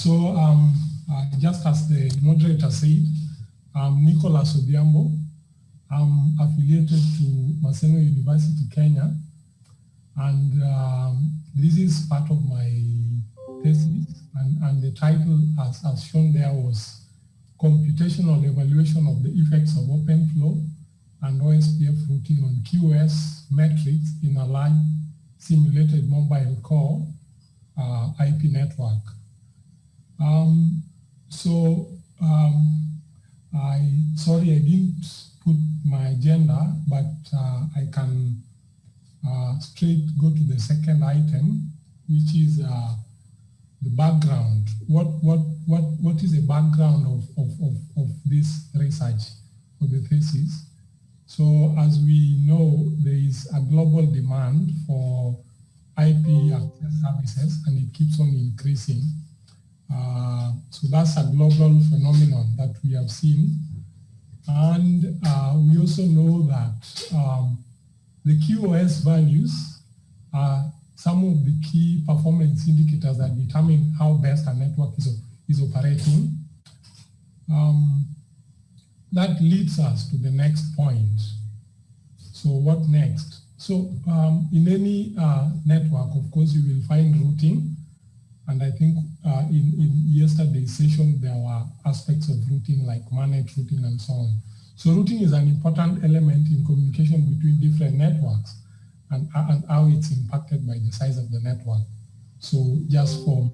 So um, uh, just as the moderator said, I'm Nicholas Odhiambo. I'm affiliated to Maseno University, Kenya. And um, this is part of my thesis. And, and the title, as, as shown there, was Computational Evaluation of the Effects of OpenFlow and OSPF routing on QoS metrics in a large simulated mobile core uh, IP network. Um, so um, I, sorry I didn't put my agenda, but uh, I can uh, straight go to the second item, which is uh, the background. What, what, what, what is the background of, of, of, of this research for the thesis? So as we know, there is a global demand for IP access services and it keeps on increasing. Uh, so that's a global phenomenon that we have seen. And uh, we also know that um, the QoS values are some of the key performance indicators that determine how best a network is, is operating. Um, that leads us to the next point. So what next? So um, in any uh, network, of course, you will find routing. And I think uh, in, in yesterday's session, there were aspects of routing like managed routing and so on. So routing is an important element in communication between different networks and, and how it's impacted by the size of the network. So just for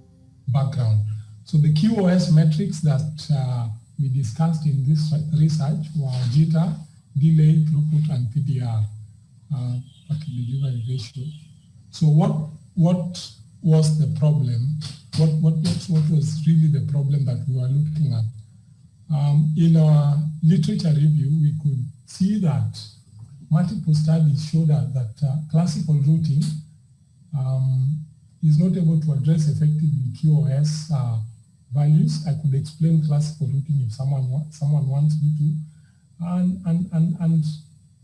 background. So the QoS metrics that uh, we discussed in this research were jitter, delay, throughput, and PDR, uh, packet delivery ratio. So what, what was the problem? What, what, what was really the problem that we were looking at? Um, in our literature review, we could see that multiple studies show that, that uh, classical routing um, is not able to address effectively QoS uh, values. I could explain classical routing if someone someone wants me to, and and and and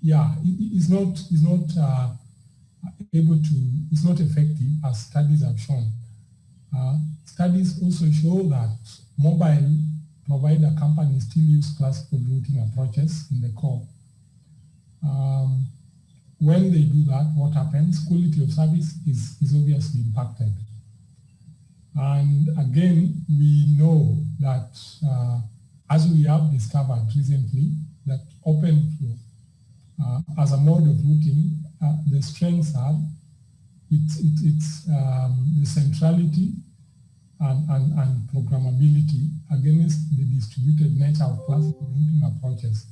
yeah, it, it's not it's not uh, able to it's not effective as studies have shown. Uh, studies also show that mobile provider companies still use classical routing approaches in the core. Um, when they do that, what happens? Quality of service is, is obviously impacted. And again, we know that uh, as we have discovered recently, that OpenFlow uh, as a mode of routing, uh, the strengths are it's, it, it's um, the centrality and, and, and programmability against the distributed nature of classical routing approaches.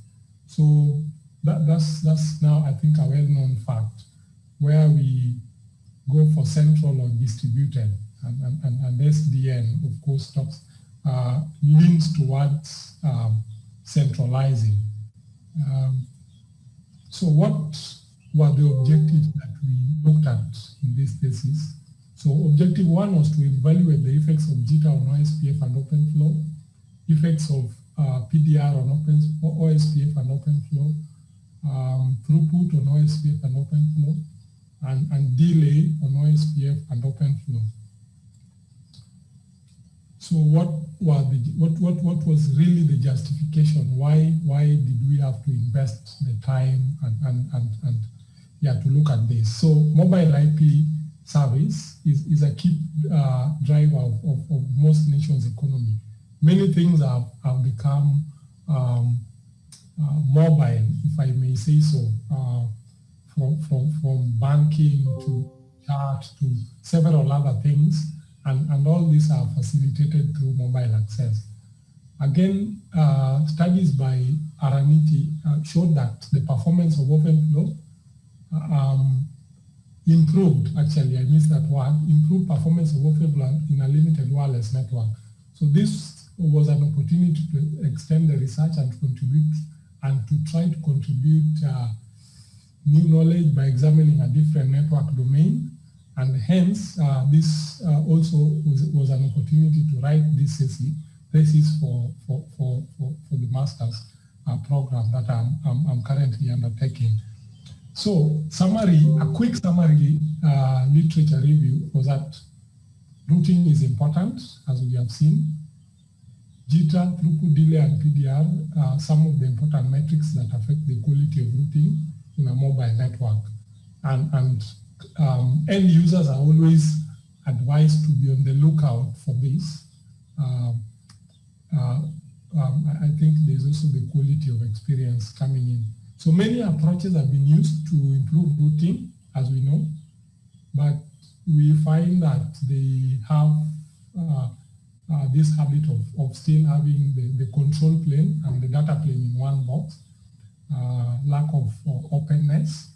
So that, that's, that's now, I think, a well-known fact where we go for central or distributed and, and, and, and SDN, of course, talks, uh, leans towards um, centralizing. Um, so what were the objectives that we looked at in this thesis? So objective one was to evaluate the effects of jitter on OSPF and OpenFlow, effects of uh, PDR on Open, OSPF and OpenFlow, um, throughput on OSPF and OpenFlow, and, and delay on OSPF and OpenFlow. So what was the what what what was really the justification? Why why did we have to invest the time and and and, and yeah to look at this? So mobile IP service is, is a key uh, driver of, of, of, most nations' economy. Many things have, have become um, uh, mobile, if I may say so, uh, from, from, from banking to chat to several other things, and, and all these are facilitated through mobile access. Again, uh, studies by Araniti uh, showed that the performance of OpenFlow uh, um, improved, actually, I missed that word, improved performance of OpenFlow in a limited wireless network. So this was an opportunity to extend the research and contribute and to try to contribute uh, new knowledge by examining a different network domain. And hence, uh, this uh, also was, was, an opportunity to write this thesis, thesis for, for, for, for, for the master's uh, program that I'm, I'm, I'm, currently undertaking. So summary, a quick summary uh, literature review was that routing is important, as we have seen. Jitter, throughput delay, and PDR are some of the important metrics that affect the quality of routing in a mobile network. And, and um, end users are always advised to be on the lookout for this. Uh, uh, um, I think there's also the quality of experience coming in. So many approaches have been used to improve routing, as we know, but we find that they have uh, uh, this habit of, of still having the, the control plane and the data plane in one box, uh, lack of uh, openness,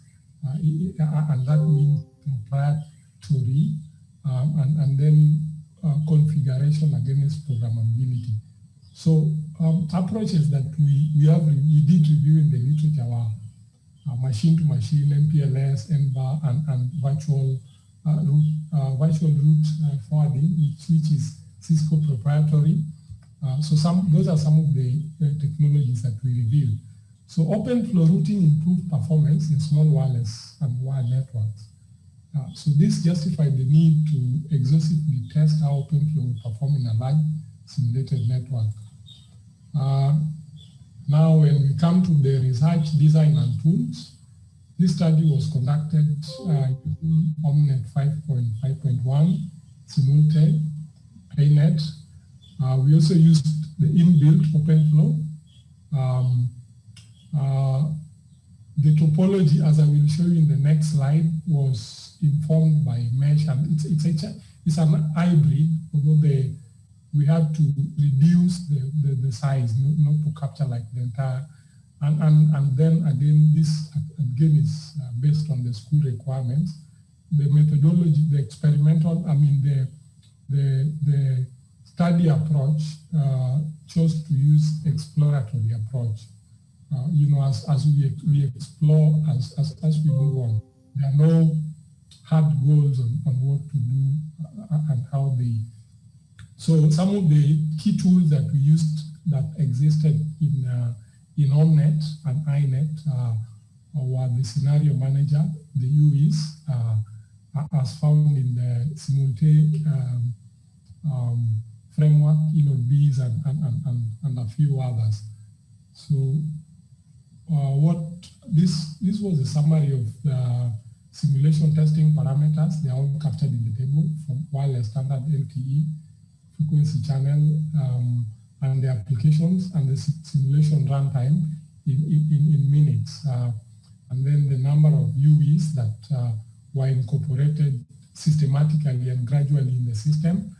uh, and that means proprietary, um, and, and then uh, configuration against programmability. So um, approaches that we, we have, we did review in the were uh, machine-to-machine, MPLS, NVAR, and, and virtual uh, root, uh, virtual root uh, forwarding, which, which is Cisco proprietary. Uh, so some those are some of the uh, technologies that we revealed. So open flow routing improved performance in small wireless and wired networks. So this justified the need to exhaustively test how open flow would perform in a large simulated network. Now, when we come to the research, design, and tools, this study was conducted uh, using OMNET 5.5.1, SimuLTE, PayNet. Uh, we also used the inbuilt OpenFlow. Um, uh, the topology, as I will show you in the next slide, was informed by mesh, and it's it's a, it's an hybrid, although the we had to reduce the, the, the size, not, not, to capture like the entire, and, and, and then again, this again is uh, based on the school requirements. The methodology, the experimental, I mean, the, the, the study approach uh, chose to use exploratory approach. Uh, you know, as, as we, we explore, as, as, as we move on, there are no hard goals on, on what to do uh, and how they so some of the key tools that we used that existed in uh, in OMNET and INET uh, were the scenario manager, the UEs, uh, as found in the SimuLTE um, um, framework, eNodeBs, and, and, and, and, a few others. So uh, what this this was a summary of the simulation testing parameters. They are all captured in the table from wireless standard LTE frequency channel um, and the applications and the simulation runtime in, in, in minutes. Uh, and then the number of UEs that uh, were incorporated systematically and gradually in the system,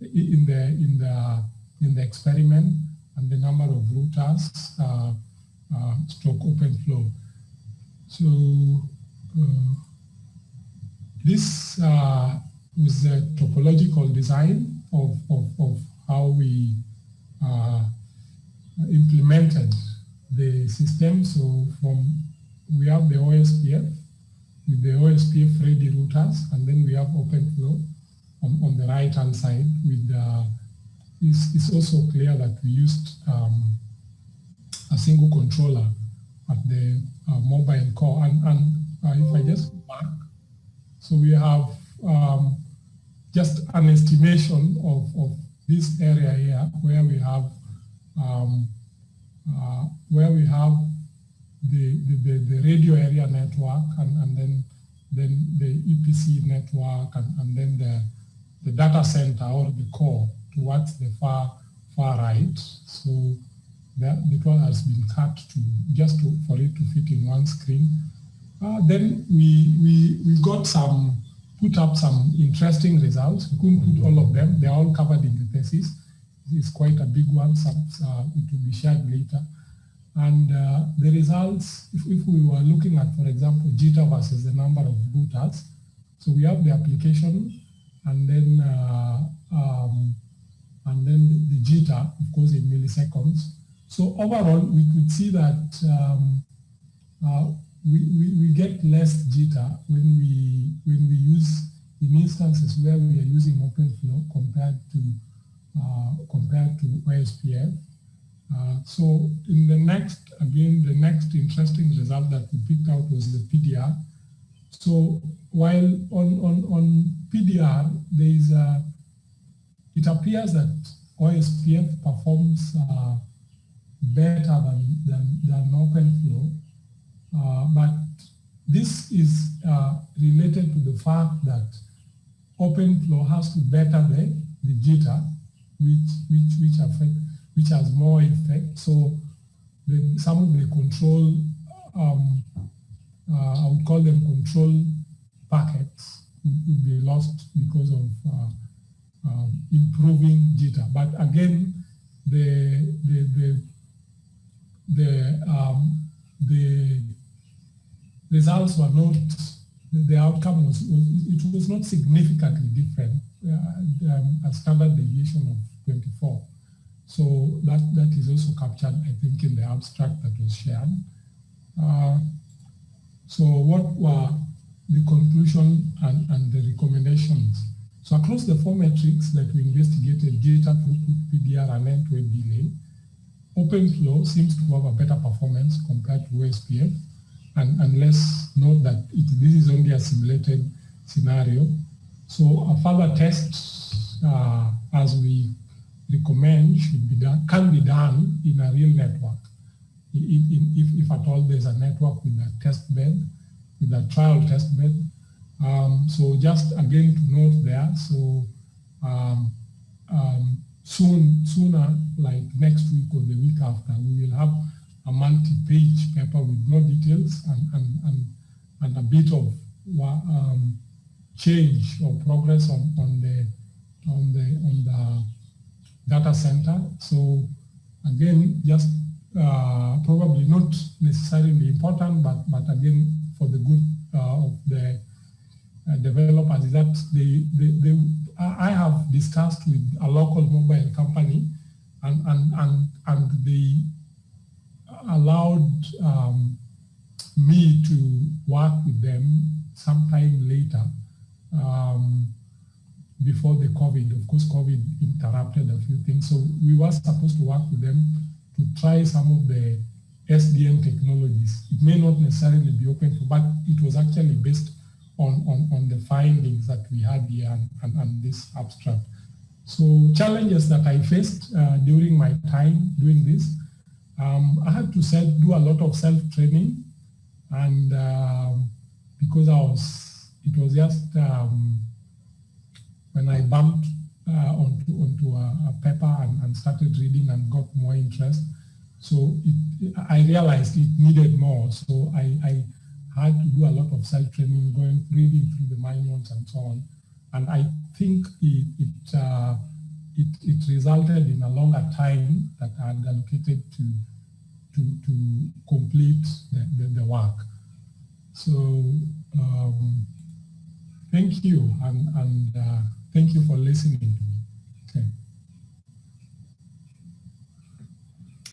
in the, in the, in the experiment, and the number of routers uh, uh, stroke open flow. So uh, this uh, was a topological design of, of, of how we uh, implemented the system. So from we have the OSPF with the OSPF ready routers, and then we have OpenFlow on, on the right hand side with the, it's, it's also clear that we used um, a single controller at the uh, mobile core. And, and uh, if I just mark, so we have um, just an estimation of, of this area here where we have um, uh, where we have the, the, the, the, radio area network and, and then then the EPC network and, and then the, the data center or the core towards the far far right. So that because has been cut to just to, for it to fit in one screen. Uh, then we, we we got some put up some interesting results. We couldn't put all of them. They're all covered in the thesis. It's quite a big one. Some, uh, it will be shared later. And uh, the results, if, if, we were looking at, for example, jitter versus the number of routers, so we have the application and then uh, um, and then the, jitter, of course, in milliseconds. So overall, we could see that um, uh, we, we, get less jitter when we when we use in instances where we are using OpenFlow compared to uh, compared to OSPF. Uh, so in the next, again, the next interesting result that we picked out was the PDR. So while on, on, on PDR, there is a, it appears that OSPF performs uh, better than, than, than OpenFlow, but this is uh, related to the fact that open OpenFlow has to better the, the jitter, which, which, which, affect, which has more effect. So the, some of the control, um, uh, I would call them control packets would be lost because of uh, um, improving jitter. But again, the the the the um, the results were not the outcome was, it was not significantly different uh, um, a standard deviation of 24 so that that is also captured i think in the abstract that was shared uh, so what were the conclusion and, and the recommendations. So across the four metrics that we investigated, data throughput, PDR, and end-to-end delay, OpenFlow seems to have a better performance compared to OSPF. And, and let's note that it, this is only a simulated scenario. So a further test, uh, as we recommend, should be done, can be done in a real network. if, if at all there's a network with a test bed, with a trial test bed. Um, so just again to note there, so um, um, soon, sooner, like next week or the week after, we will have a multi-page paper with more details and, and, and, and a bit of um, change or progress on, on the on the on the data center. So again, just uh, probably not necessarily important, but but again for the good uh, of the uh, developers is that they, they, they, I have discussed with a local mobile company and, and, and, and they allowed um, me to work with them sometime later um, before the COVID. Of course, COVID interrupted a few things. So we were supposed to work with them to try some of the SDN technologies. It may not necessarily be open, but it was actually based on, on, on the findings that we had here and, and, and this abstract. So challenges that I faced uh, during my time doing this, um, I had to do a lot of self-training and um, because I was, it was just um, when I bumped uh, onto, onto a, a paper and, and started reading and got more interest, so it, I realized it needed more. So I, I had to do a lot of self-training, going reading through the manuals and so on. And I think it it, uh, it, it resulted in a longer time that I had allocated to to to complete the, the, the work. So um, thank you and and uh, thank you for listening.